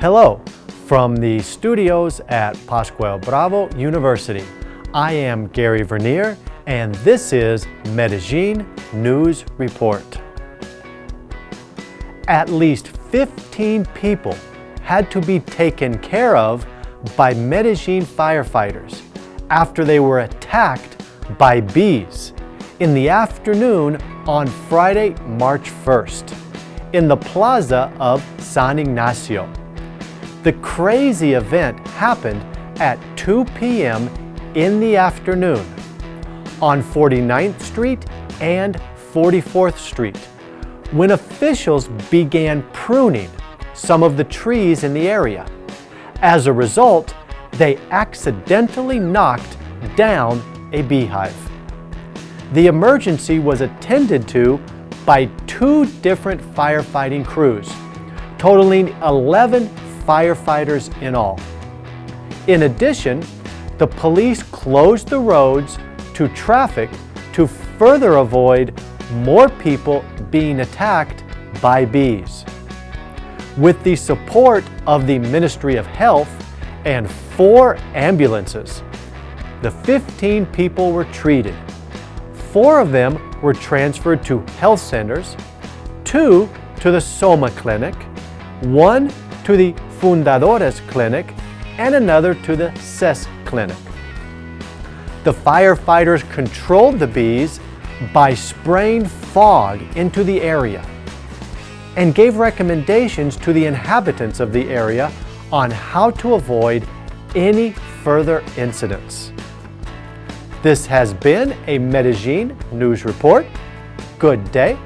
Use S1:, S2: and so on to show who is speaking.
S1: Hello, from the studios at Pascual Bravo University. I am Gary Vernier, and this is Medellin News Report. At least 15 people had to be taken care of by Medellin firefighters after they were attacked by bees in the afternoon on Friday, March 1st in the plaza of San Ignacio. The crazy event happened at 2 p.m. in the afternoon on 49th Street and 44th Street when officials began pruning some of the trees in the area. As a result, they accidentally knocked down a beehive. The emergency was attended to by two different firefighting crews, totaling 11 firefighters in all. In addition, the police closed the roads to traffic to further avoid more people being attacked by bees. With the support of the Ministry of Health and four ambulances, the 15 people were treated. Four of them were transferred to health centers, two to the Soma Clinic, one to the Fundadores Clinic, and another to the CES Clinic. The firefighters controlled the bees by spraying fog into the area and gave recommendations to the inhabitants of the area on how to avoid any further incidents. This has been a Medellin News Report. Good day